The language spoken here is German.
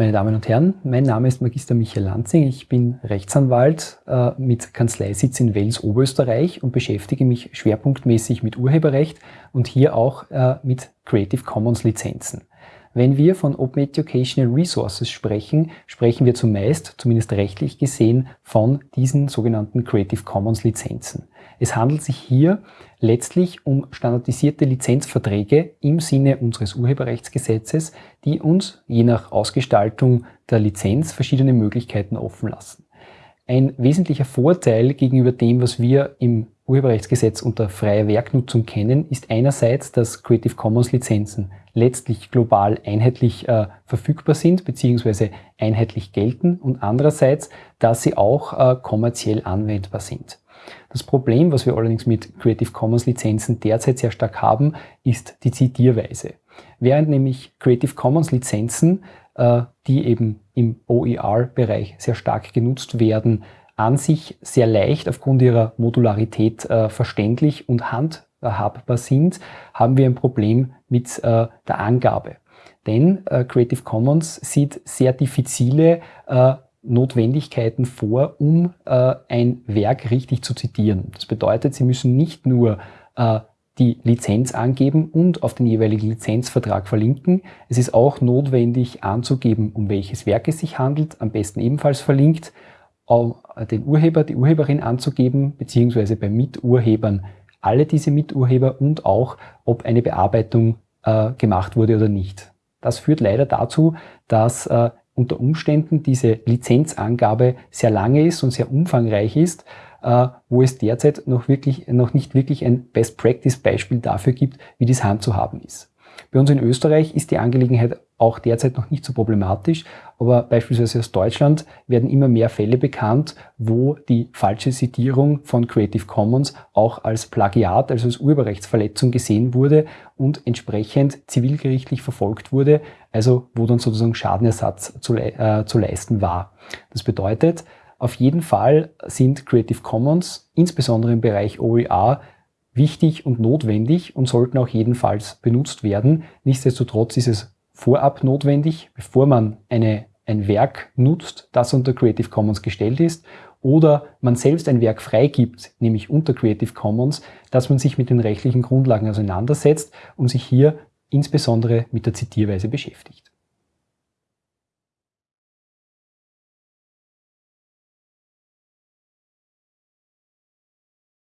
Meine Damen und Herren, mein Name ist Magister Michael Lanzing. Ich bin Rechtsanwalt äh, mit Kanzleisitz in Wels, Oberösterreich und beschäftige mich schwerpunktmäßig mit Urheberrecht und hier auch äh, mit Creative Commons Lizenzen. Wenn wir von Open Educational Resources sprechen, sprechen wir zumeist, zumindest rechtlich gesehen, von diesen sogenannten Creative Commons Lizenzen. Es handelt sich hier letztlich um standardisierte Lizenzverträge im Sinne unseres Urheberrechtsgesetzes, die uns je nach Ausgestaltung der Lizenz verschiedene Möglichkeiten offen lassen. Ein wesentlicher Vorteil gegenüber dem, was wir im Urheberrechtsgesetz unter freier Werknutzung kennen, ist einerseits, dass Creative Commons Lizenzen letztlich global einheitlich äh, verfügbar sind bzw. einheitlich gelten und andererseits, dass sie auch äh, kommerziell anwendbar sind. Das Problem, was wir allerdings mit Creative Commons Lizenzen derzeit sehr stark haben, ist die Zitierweise. Während nämlich Creative Commons Lizenzen, äh, die eben im OER-Bereich sehr stark genutzt werden, an sich sehr leicht aufgrund ihrer Modularität äh, verständlich und handhabbar sind, haben wir ein Problem mit äh, der Angabe. Denn äh, Creative Commons sieht sehr diffizile äh, Notwendigkeiten vor, um äh, ein Werk richtig zu zitieren. Das bedeutet, Sie müssen nicht nur äh, die Lizenz angeben und auf den jeweiligen Lizenzvertrag verlinken. Es ist auch notwendig anzugeben, um welches Werk es sich handelt, am besten ebenfalls verlinkt den Urheber, die Urheberin anzugeben, beziehungsweise bei Miturhebern alle diese Miturheber und auch, ob eine Bearbeitung äh, gemacht wurde oder nicht. Das führt leider dazu, dass äh, unter Umständen diese Lizenzangabe sehr lange ist und sehr umfangreich ist, äh, wo es derzeit noch, wirklich, noch nicht wirklich ein Best-Practice-Beispiel dafür gibt, wie dies handzuhaben ist. Bei uns in Österreich ist die Angelegenheit auch derzeit noch nicht so problematisch, aber beispielsweise aus Deutschland werden immer mehr Fälle bekannt, wo die falsche Zitierung von Creative Commons auch als Plagiat, also als Urheberrechtsverletzung gesehen wurde und entsprechend zivilgerichtlich verfolgt wurde, also wo dann sozusagen Schadenersatz zu, äh, zu leisten war. Das bedeutet, auf jeden Fall sind Creative Commons, insbesondere im Bereich OER, wichtig und notwendig und sollten auch jedenfalls benutzt werden. Nichtsdestotrotz ist es vorab notwendig, bevor man eine, ein Werk nutzt, das unter Creative Commons gestellt ist, oder man selbst ein Werk freigibt, nämlich unter Creative Commons, dass man sich mit den rechtlichen Grundlagen auseinandersetzt und sich hier insbesondere mit der Zitierweise beschäftigt.